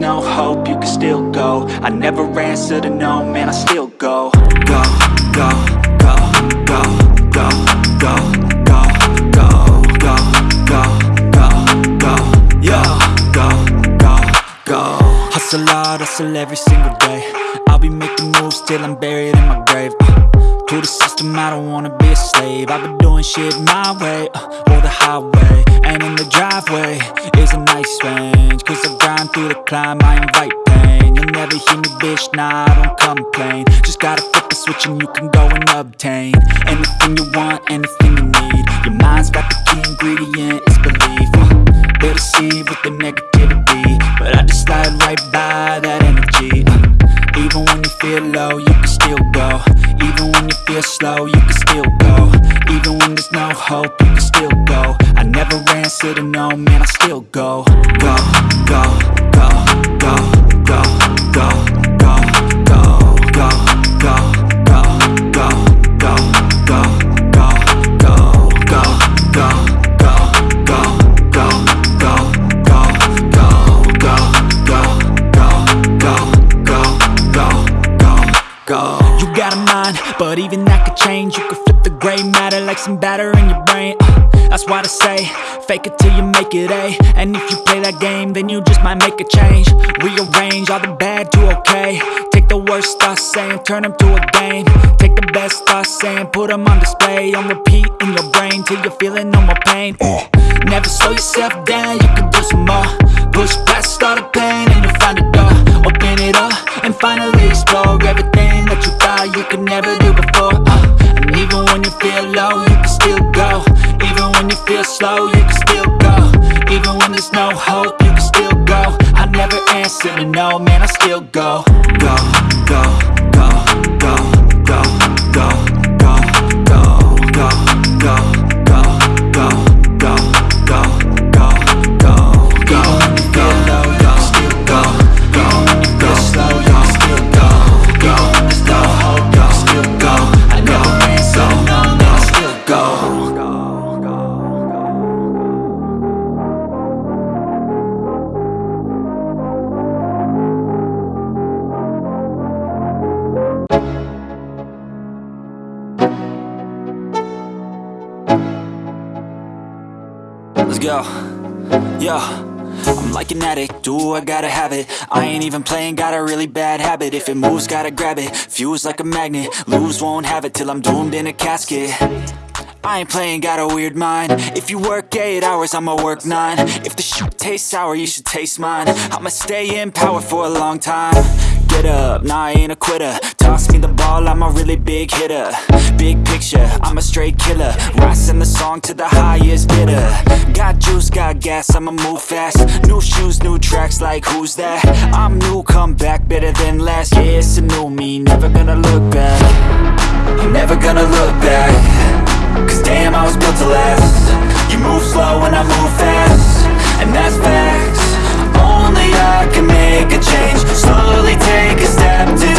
no hope, you can still go I never answer to no, man, I still go Go, go, go, go, go, go, go, go, go, go, go, go, go, go Hustle hard, hustle every single day I'll be making moves till I'm buried in my grave uh, To the system, I don't wanna be a slave. I've been doing shit my way, uh, or the highway And in the driveway. Is a nice range Cause I grind through the climb, I invite pain. You'll never hear me, bitch, nah, I don't complain. Just gotta flip the switch and you can go and obtain Anything you want, anything you need. Your mind's got the key ingredient, it's belief uh, They deceive with the negativity But I just slide right by that feel low, you can still go Even when you feel slow, you can still go Even when there's no hope, you can still go I never answer to no, man, I still go Go, go, go, go, go, go, go, go, go, go, go, go, go, go, go, like some batter in your brain. Uh, that's why they say, fake it till you make it A. And if you play that game, then you just might make a change. Rearrange all the bad to okay. Take the worst thoughts saying, turn them to a game. Take the best thoughts saying, put them on display. On repeat in your brain till you're feeling no more pain. Never slow yourself down, you can do some more. Push past all the pain and you'll find a door. Open it up and finally explore everything that you thought you could never do before. Uh, and even when you feel low, feel slow, you can still go. Even when there's no hope, you can still go. I never answer to no, man, I still go. Go, go, go, go, I gotta have it. I ain't even playing, got a really bad habit. If it moves, gotta grab it, fuse like a magnet. Lose, won't have it till I'm doomed in a casket. I ain't playing, got a weird mind. If you work 8 hours, I'ma work 9 If the shoot tastes sour, you should taste mine. I'ma stay in power for a long time get up, nah I ain't a quitter. Toss me the ball, I'm a really big hitter. Big picture, I'm a straight killer. Rising the song to the highest bidder. Got juice, got gas, I'ma move fast. New shoes, new tracks, like who's that? I'm new, come back, better than last Yeah, it's a new me, never gonna look back. I'm never gonna look back. Cause damn, I was built to last. You move slow and I move fast. And that's facts. Only I can make a change Slowly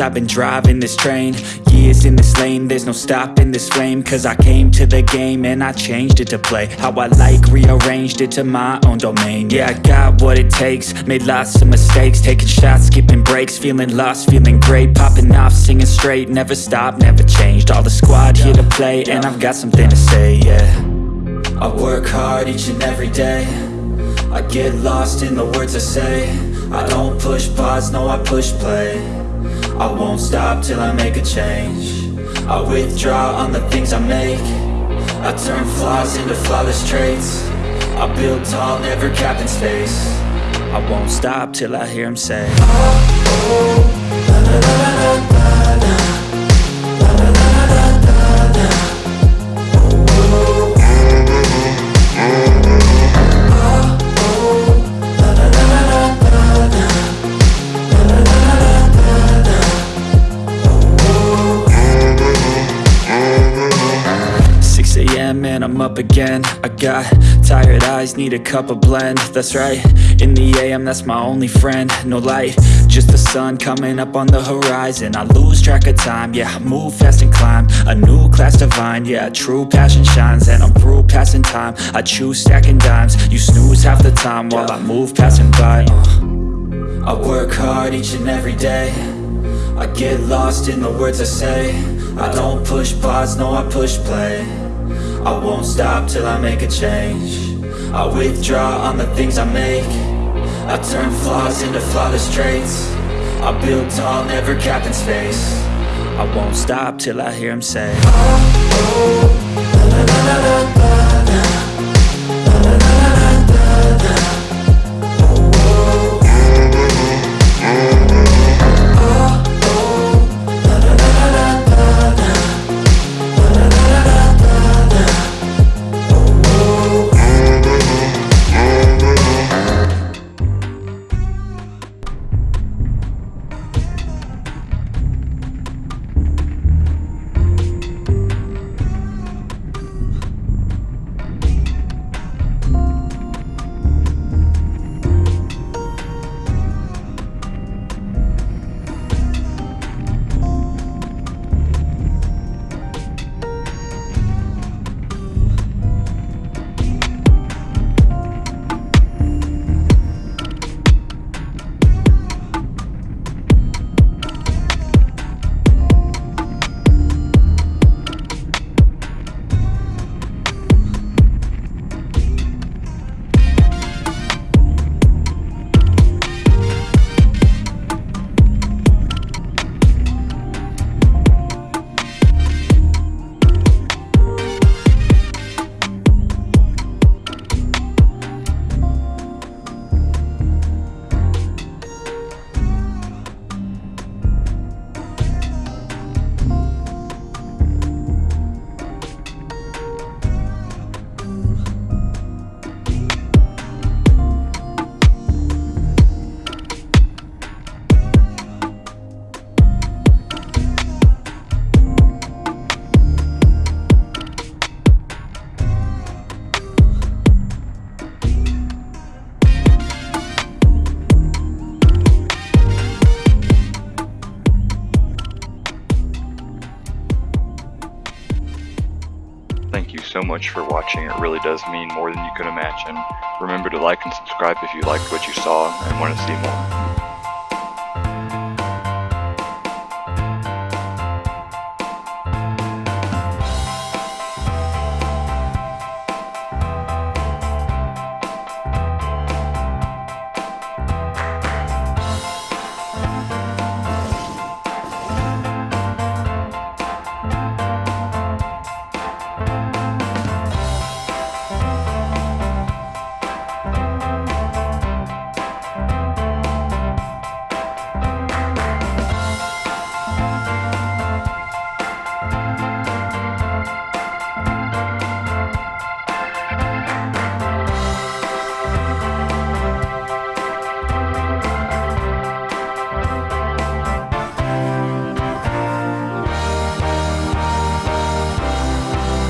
I've been driving this train. Years in this lane, there's no stopping this flame. Cause I came to the game and I changed it to play How I like, rearranged it to my own domain. Yeah, I got what it takes, made lots of mistakes. Taking shots, skipping breaks, feeling lost, feeling great. Popping off, singing straight, never stopped, never changed. All the squad here to play and I've got something to say, yeah. I work hard each and every day. I get lost in the words I say. I don't push pause, no I push play I won't stop till I make a change. I withdraw on the things I make. I turn flaws into flawless traits. I build tall, never capped in space. I won't stop till I hear him say ah, oh, oh, la, la, la, up again. I got tired eyes, need a cup of blend. That's right, in the AM, that's my only friend. No light, just the sun coming up on the horizon. I lose track of time, yeah, move fast and climb. A new class divine, yeah, true passion shines. And I'm through passing time, I choose stacking dimes. You snooze half the time while I move passing by. Uh. I work hard each and every day. I get lost in the words I say. I don't push pause, no I push play I won't stop till I make a change I withdraw on the things I make I turn flaws into flawless traits I build tall, never capped in space I won't stop till I hear him say oh, oh, la, la, la, so much for watching, it really does mean more than you can imagine. Remember to like and subscribe if you liked what you saw and want to see more.